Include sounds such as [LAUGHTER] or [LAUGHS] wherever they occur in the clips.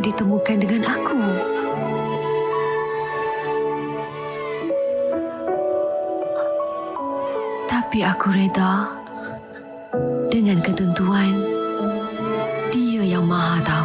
ditemukan dengan aku. Tapi aku reda dengan ketentuan dia yang maha tahu.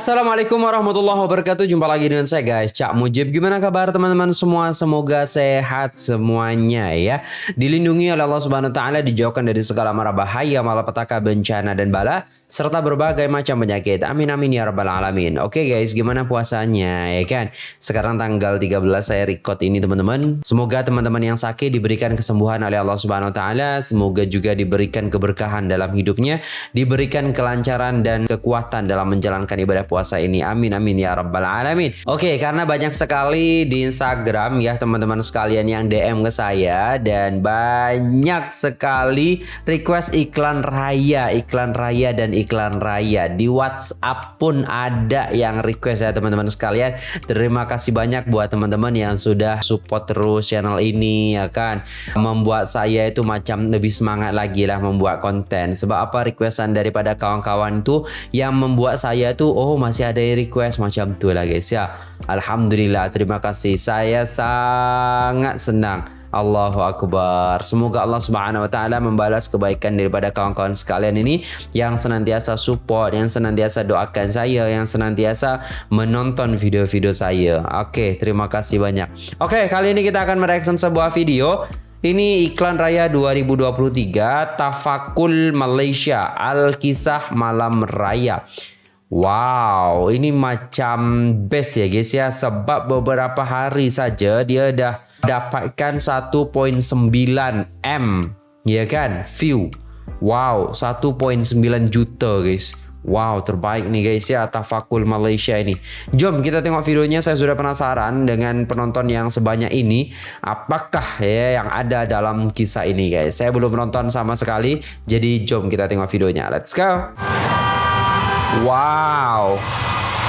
Assalamualaikum warahmatullahi wabarakatuh. Jumpa lagi dengan saya guys. Cak Mujib. Gimana kabar teman-teman semua? Semoga sehat semuanya ya. Dilindungi oleh Allah subhanahu wa ta'ala Dijauhkan dari segala mara bahaya Malapetaka bencana dan bala Serta berbagai macam penyakit. Amin amin ya rabbal alamin. Oke guys gimana puasanya ya kan? Sekarang tanggal 13 saya record ini teman-teman. Semoga teman-teman yang sakit Diberikan kesembuhan oleh Allah subhanahu wa ta'ala. Semoga juga diberikan keberkahan dalam hidupnya Diberikan kelancaran dan kekuatan dalam menjalankan ibadah puasa ini. Amin amin ya rabbal alamin. Oke, karena banyak sekali di Instagram ya teman-teman sekalian yang DM ke saya dan banyak sekali request iklan raya, iklan raya dan iklan raya. Di WhatsApp pun ada yang request ya teman-teman sekalian. Terima kasih banyak buat teman-teman yang sudah support terus channel ini ya kan. Membuat saya itu macam lebih semangat lagi lah membuat konten. Sebab apa requestan daripada kawan-kawan itu yang membuat saya tuh oh masih ada request macam tu lah guys ya. Alhamdulillah terima kasih. Saya sangat senang. Allahu Akbar. Semoga Allah Subhanahu wa taala membalas kebaikan daripada kawan-kawan sekalian ini yang senantiasa support, yang senantiasa doakan saya, yang senantiasa menonton video-video saya. Oke, terima kasih banyak. Oke, kali ini kita akan mereaction sebuah video ini iklan raya 2023 Tafakul Malaysia Al-Kisah Malam Raya. Wow, ini macam best ya guys ya sebab beberapa hari saja dia dah dapatkan 1.9 M ya kan view. Wow, 1.9 juta guys. Wow, terbaik nih guys ya Tafakul Malaysia ini. Jom kita tengok videonya. Saya sudah penasaran dengan penonton yang sebanyak ini. Apakah ya yang ada dalam kisah ini guys? Saya belum menonton sama sekali. Jadi jom kita tengok videonya. Let's go. Wow.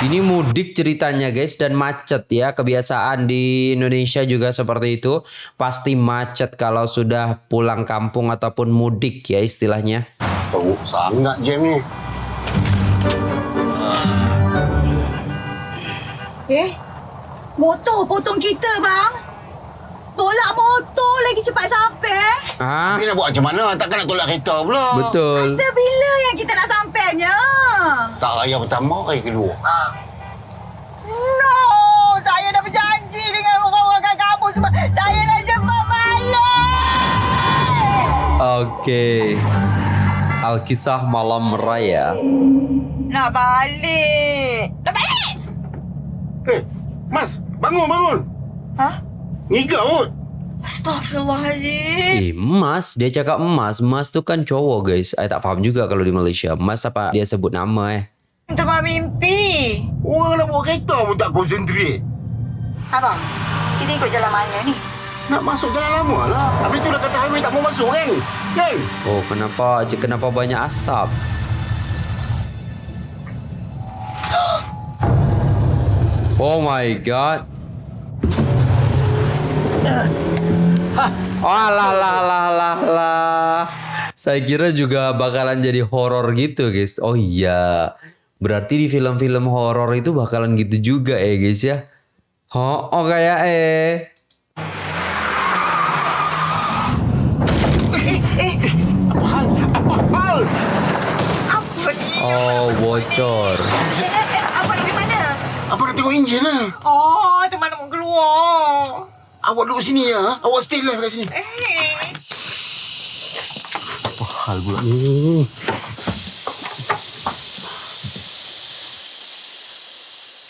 Ini mudik ceritanya guys dan macet ya. Kebiasaan di Indonesia juga seperti itu. Pasti macet kalau sudah pulang kampung ataupun mudik ya istilahnya. Teruk sangat jam ni. Eh, motor potong kita bang. Tolak motor lagi cepat sampai. Ah, Ni nak buat macam mana? Takkan nak tolak kereta pula. betul. Kata bila yang kita nak sampainya? Tak raya pertama, raya kedua. No, saya dah berjanji dengan orang-orang kat kampung sebab saya nak jemput balik. Oke. Alkisah Malam Raya. Nak balik. Nak balik? Eh, Mas, bangun, bangun. Hah? Ngigau kot. Astaghfirullahaladzim. Eh, emas. Dia cakap emas. Emas tu kan cowok guys. Saya tak faham juga kalau di Malaysia. Emas apa dia sebut nama eh. Teman mimpi. Orang nak bawa kereta pun tak konsentrate. Abang, kita ikut jalan mana ni? Nak masuk jalan lama lah. Habis tu dah kata highway tak mau masuk kan? Kan? Oh, kenapa? Kenapa banyak asap? [GASPS] Oh my god. Oh, alah, lah, lah, lah, lah. Saya kira juga bakalan jadi horor gitu, guys. Oh iya. Berarti di film-film horor itu bakalan gitu juga ya, guys ya. Oh, oh kayak eh. Apa? Apa? Apa? Oh, bocor. Eh, eh, nak pergi mana? Apa tengok enjin lah? Oh, teman nak keluar. Awak duduk sini ya. Awak stay live kat sini. Eh. Apa hal pula ni?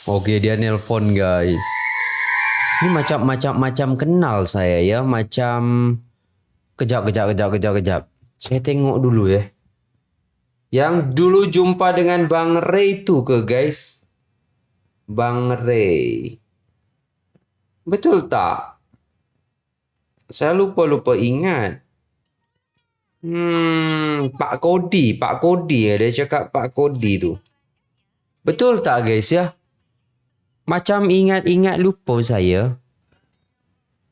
Oke dia nelpon guys. Ini macam macam macam kenal saya ya macam kejap kejap kejap kejap kejap. Saya tengok dulu ya. Yang dulu jumpa dengan Bang Ray itu ke guys. Bang Ray. Betul tak? Saya lupa-lupa ingat. Hmm, Pak Kodi, Pak Kodi ya dia cakap Pak Kodi tu. Betul tak guys ya? Macam ingat-ingat lupa saya.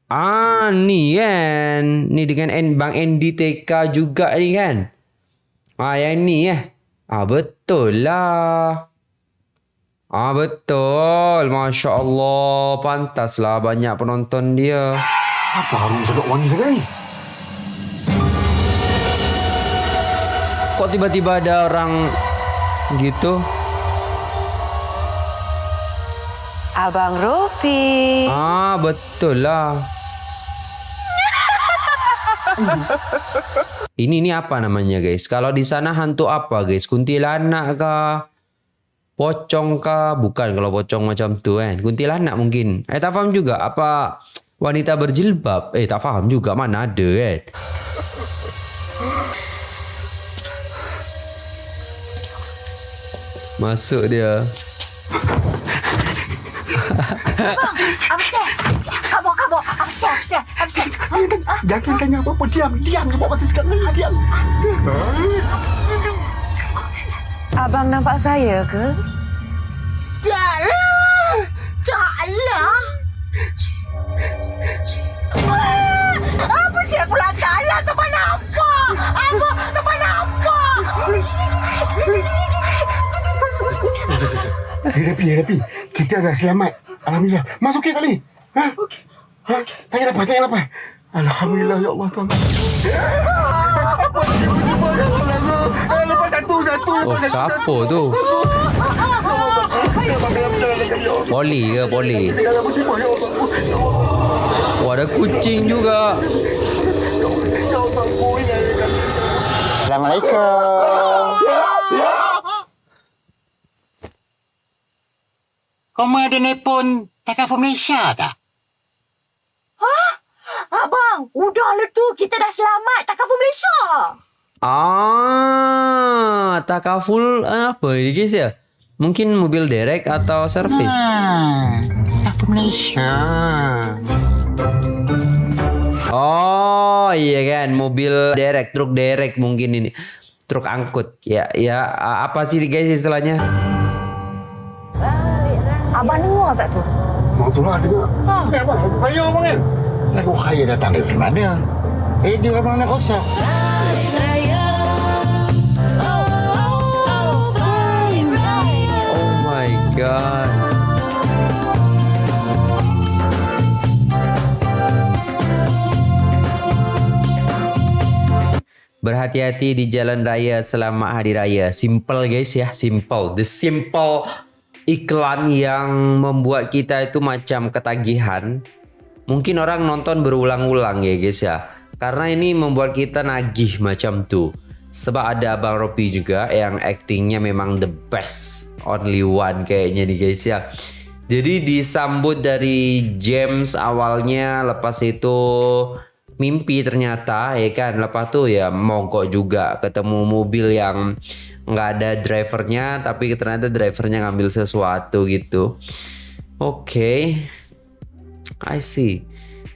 Ah, ni kan. Ni dengan N, Bang NDTK juga ni kan. Ah yang ni eh. Ah betul lah. Ah betul. Masya Allah. Pantaslah banyak penonton dia. Apa Harun cakap wangi ni? Kok tiba-tiba ada orang gitu? Abang Rofi. Ah betul lah. Ini ini apa namanya guys? Kalau di sana hantu apa guys? Kuntilanak kah? Pocong kah? Bukan kalau pocong macam tu kan. Kuntilanak mungkin. Eh tak faham juga apa wanita berjilbab. Eh tak faham juga mana ada kan. Masuk dia. Absen. Kabur, kabur. Absen, absen, absen. Jangan tanya apa-apa. Diam, diam. Dia buat masa sekarang. Diam. Abang nampak saya ke? Taklah. Taklah. Eh, Rapi, Rapi. Kita dah selamat. Alhamdulillah. Masuk ke kali. Ha? Okey. Ha? Tanya apa? Tanya apa? Alhamdulillah, ya Allah Tuhan. Lepas satu, satu. Oh siapa tu? Poli ke poli? Wah ada kucing juga. Assalamualaikum. Kau ada nelpon Takaful Malaysia tak? Abang, udahlah tu. Kita dah selamat. Tak cover Malaysia. Ah, takaful apa ini guys ya? Mungkin mobil derek atau servis. Ah, Takaful Malaysia. Oh iya kan, mobil derek, truk derek mungkin ini. Truk angkut. Ya, ya apa sih guys istilahnya? Abang dengar tak tu? Mau tu lah dengar. Ha, eh, abang, kaya abang kan? Lagu kaya datang dari mana? Eh, dia abang nak kosong. Oh my god. Berhati-hati di jalan raya selama hari raya. Simple guys ya, simple. The simple iklan yang membuat kita itu macam ketagihan. Mungkin orang nonton berulang-ulang ya guys ya. Karena ini membuat kita nagih macam tuh. Sebab ada Abang Ropi juga yang actingnya memang the best. Only one kayaknya nih guys ya. Jadi disambut dari James awalnya lepas itu mimpi ternyata ya kan lepas tuh ya mogok juga ketemu mobil yang nggak ada drivernya tapi ternyata drivernya ngambil sesuatu gitu. Oke. I see.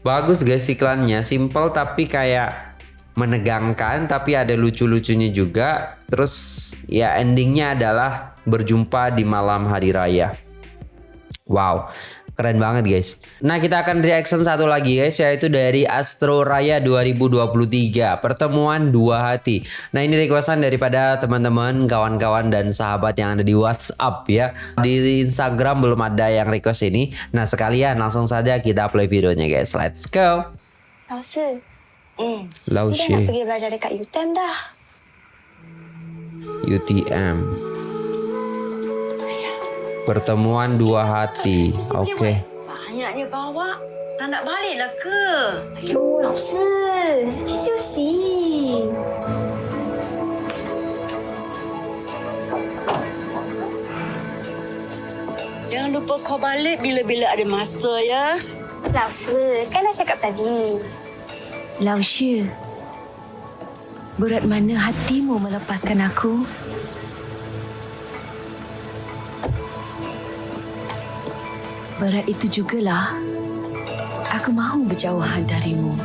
Bagus guys iklannya. Simple tapi kayak menegangkan tapi ada lucu-lucunya juga. Terus ya endingnya adalah berjumpa di malam hari raya. Wow, Keren banget guys. Nah kita akan reaction satu lagi guys yaitu dari Astro Raya 2023 pertemuan dua hati. Nah ini requestan daripada teman-teman, kawan-kawan dan sahabat yang ada di WhatsApp ya. Di Instagram belum ada yang request ini. Nah sekalian langsung saja kita play videonya guys. Let's go. Lausi. Hmm. Lausi. Sudah pergi belajar dekat UTM dah. UTM. Pertemuan dua hati. Oke. Banyaknya bawa. Tak nak baliklah ke? Ayuh, lausa. Cik Susi. Jangan lupa kau balik bila-bila ada masa, ya? Lausa, kan dah cakap tadi. Lausa, berat mana hatimu melepaskan aku? Berat itu jugalah aku mahu berjauhan darimu.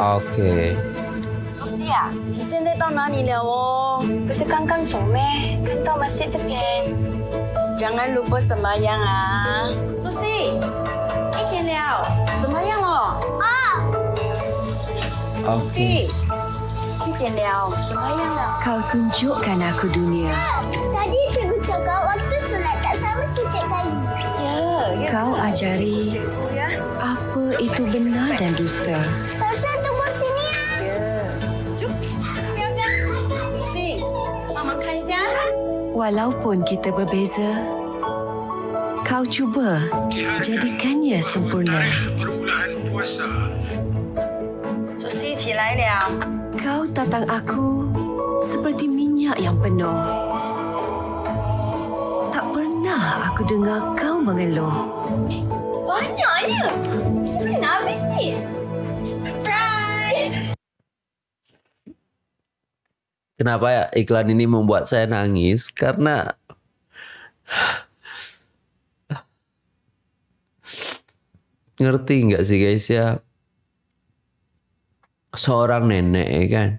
Oke. 苏西啊，你现在到哪里了哦？不是刚刚走咩？看到 masjid 这边。 Jangan lupa sembahyang ah. Susi, 一点了，sembahyang lo. Oke. Susi, 现在 点了，sembahyang lah. Kau tunjukkan aku dunia. Tadi cikgu setiap kali. Ya, ya. Kau ajari ya. apa itu benar dan dusta. Rasa tunggu sini, ya. Ya. Jom. Mama makan, Zia. Walaupun kita berbeza, kau cuba jadikannya sempurna. Susi. Kau tatang aku seperti minyak yang penuh. Aku dengar kau mengeluh. Banyaknya. Macam mana nak habis ni? Kenapa ya iklan ini membuat saya nangis? Karena ngerti nggak sih guys ya? Seorang nenek ya kan,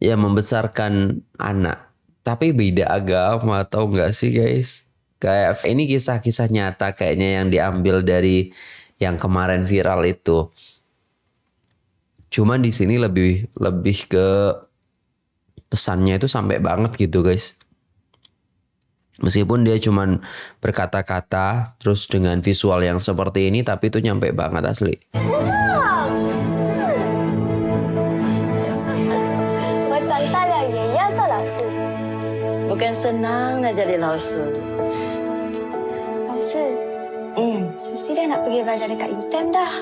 yang membesarkan anak, tapi beda agama atau enggak sih guys? Kayak ini kisah-kisah nyata kayaknya yang diambil dari yang kemarin viral itu. Cuman di sini lebih lebih ke pesannya itu sampai banget gitu guys. Meskipun dia cuman berkata-kata terus dengan visual yang seperti ini tapi itu nyampe banget asli. Bukan senang nak jadi 老 masa. Hmm. Susi dah nak pergi belajar dekat UTEM dah.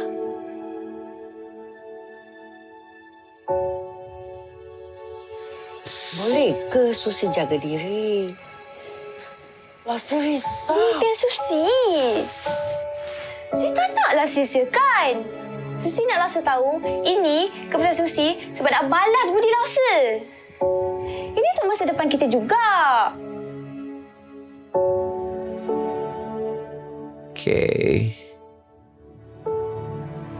Boleh ke Susi jaga diri? Rasa risau. Hmm, Mungkin Susi. Susi tak naklah sisakan. Susi nak rasa tahu ini kepada Susi sebab nak balas budi rasa. Ini untuk masa depan kita juga. Okey.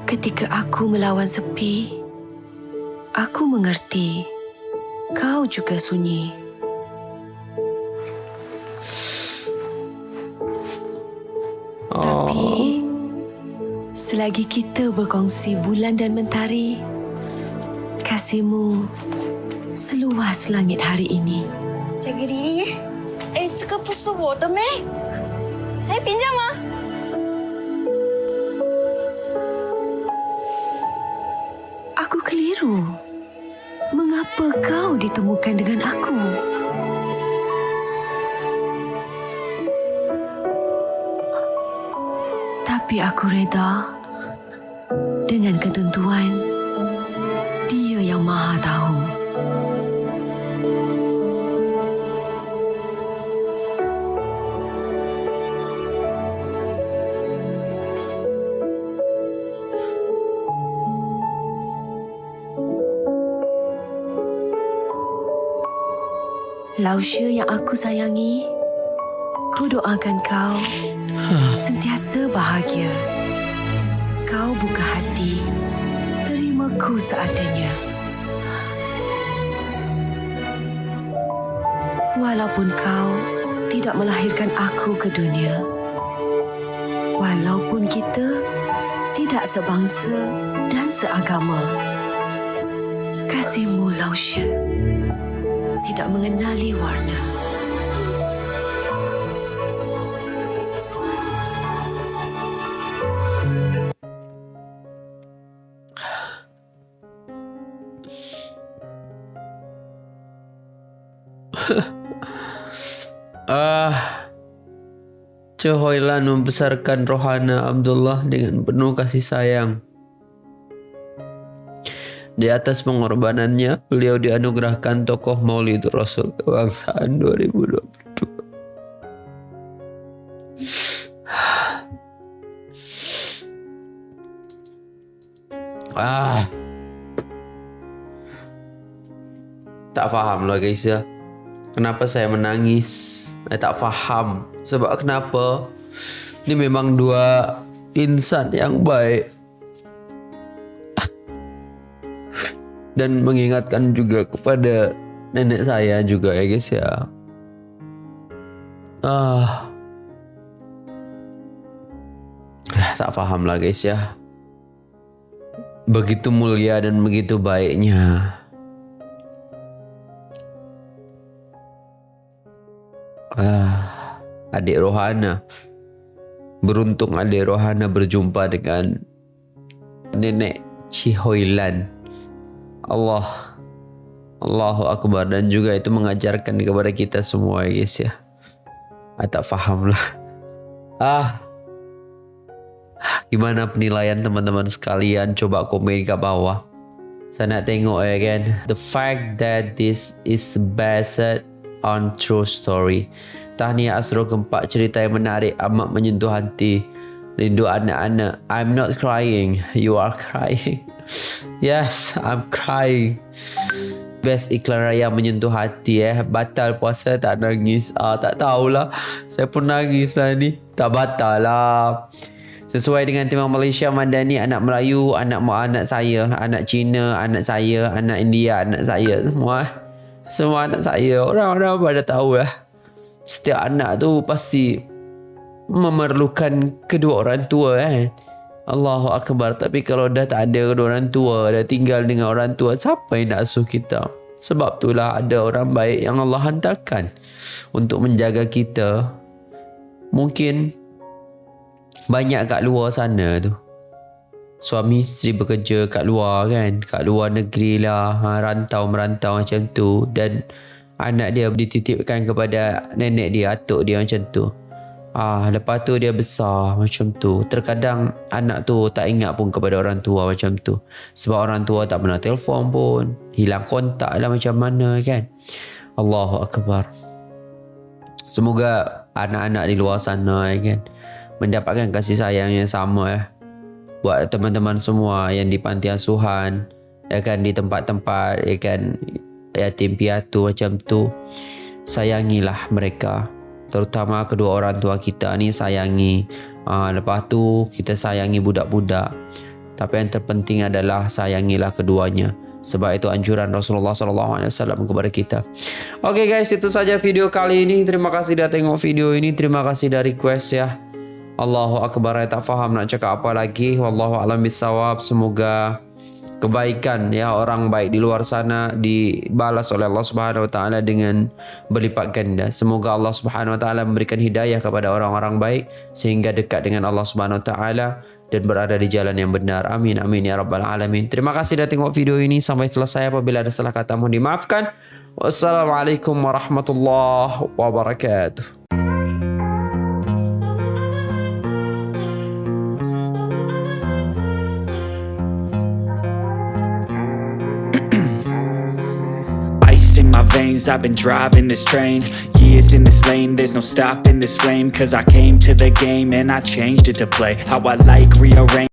Ketika aku melawan sepi, aku mengerti kau juga sunyi. Oh. Tapi selagi kita berkongsi bulan dan mentari, kasihmu seluas langit hari ini. Jaga diri. Eh, eh cakap pasal water, Meh. Saya pinjam, ah. Ditemukan dengan aku? Tapi aku reda dengan ketentuan dia yang maha tahu. Lausya yang aku sayangi, ku doakan kau sentiasa bahagia. Kau buka hati, terimaku seadanya. Walaupun kau tidak melahirkan aku ke dunia, walaupun kita tidak sebangsa dan seagama, kasihmu Lausya tidak mengenali warna. [LAUGHS] Ah, Cehoilan membesarkan Rohana Abdullah dengan penuh kasih sayang. Di atas pengorbanannya, beliau dianugerahkan tokoh Maulid Rasul Kebangsaan 2022. Ah. Tak faham lah guys ya. Kenapa saya menangis? Saya tak faham. Sebab kenapa? Ini memang dua insan yang baik. dan mengingatkan juga kepada nenek saya juga ya guys ya. Ah, tak paham lah guys ya. Begitu mulia dan begitu baiknya. Ah, adik Rohana. Beruntung adik Rohana berjumpa dengan nenek Cihoilan Allah Allahu Akbar dan juga itu mengajarkan kepada kita semua ya guys ya. Ah, tak faham lah. Ah, gimana penilaian teman-teman sekalian? Coba komen ke bawah. Saya nak tengok ya kan. The fact that this is based on true story. Tahniah Asro Gempak cerita yang menarik amat menyentuh hati. Rindu anak-anak. I'm not crying. You are [LAUGHS] crying. Yes, I'm crying. Best iklan raya menyentuh hati eh. Batal puasa tak nangis. Ah, tak tahulah. Saya pun nangis lah ni. Tak batal lah. Sesuai dengan tema Malaysia Madani anak Melayu, anak anak saya, anak Cina, anak saya, anak India, anak saya semua. eh. Semua anak saya. Orang-orang pada tahu lah. Setiap anak tu pasti memerlukan kedua orang tua kan. Allahu Akbar. Tapi kalau dah tak ada orang tua, dah tinggal dengan orang tua, siapa yang nak asuh kita? Sebab itulah ada orang baik yang Allah hantarkan untuk menjaga kita. Mungkin banyak kat luar sana tu. Suami isteri bekerja kat luar kan, kat luar negeri lah, ha, rantau merantau macam tu dan anak dia dititipkan kepada nenek dia, atuk dia macam tu. Ah, lepas tu dia besar macam tu. Terkadang anak tu tak ingat pun kepada orang tua macam tu. Sebab orang tua tak pernah telefon pun. Hilang kontak lah macam mana kan. Allahu Akbar. Semoga anak-anak di luar sana kan mendapatkan kasih sayang yang sama ya. Buat teman-teman semua yang di panti asuhan, ya kan di tempat-tempat ya kan yatim piatu macam tu. Sayangilah mereka. Terutama kedua orang tua kita ni sayangi. Ha, lepas tu kita sayangi budak-budak. Tapi yang terpenting adalah sayangilah keduanya. Sebab itu anjuran Rasulullah SAW kepada kita. Oke guys, itu saja video kali ini. Terima kasih dah tengok video ini. Terima kasih dah request ya. Allahu Akbar saya tak faham nak cakap apa lagi wallahu alam bisawab semoga kebaikan ya orang baik di luar sana dibalas oleh Allah Subhanahu wa taala dengan berlipat ganda. Semoga Allah Subhanahu wa taala memberikan hidayah kepada orang-orang baik sehingga dekat dengan Allah Subhanahu wa taala dan berada di jalan yang benar. Amin amin ya rabbal alamin. Terima kasih dah tengok video ini. Sampai selesai. Apabila ada salah kata mohon dimaafkan. Wassalamualaikum warahmatullahi wabarakatuh veins, I've been driving this train. Years in this lane, there's no stopping this flame. Cause I came to the game and I changed it to play. How I like, rearrange